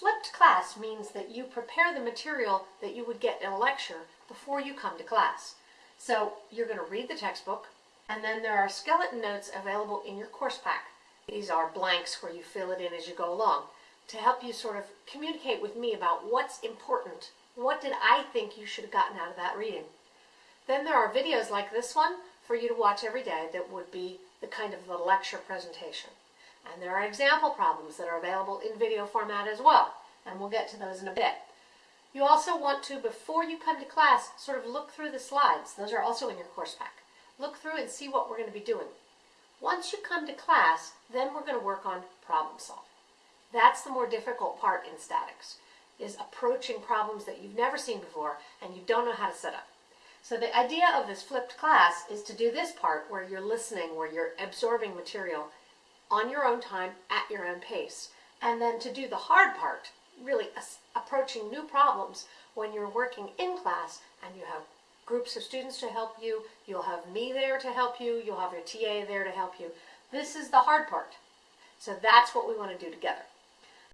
flipped class means that you prepare the material that you would get in a lecture before you come to class. So you're going to read the textbook, and then there are skeleton notes available in your course pack. These are blanks where you fill it in as you go along to help you sort of communicate with me about what's important. What did I think you should have gotten out of that reading? Then there are videos like this one for you to watch every day that would be the kind of the lecture presentation. And there are example problems that are available in video format as well, and we'll get to those in a bit. You also want to, before you come to class, sort of look through the slides. Those are also in your course pack. Look through and see what we're going to be doing. Once you come to class, then we're going to work on problem solving. That's the more difficult part in statics, is approaching problems that you've never seen before and you don't know how to set up. So the idea of this flipped class is to do this part where you're listening, where you're absorbing material on your own time, at your own pace. And then to do the hard part, really approaching new problems when you're working in class and you have groups of students to help you, you'll have me there to help you, you'll have your TA there to help you. This is the hard part. So that's what we want to do together.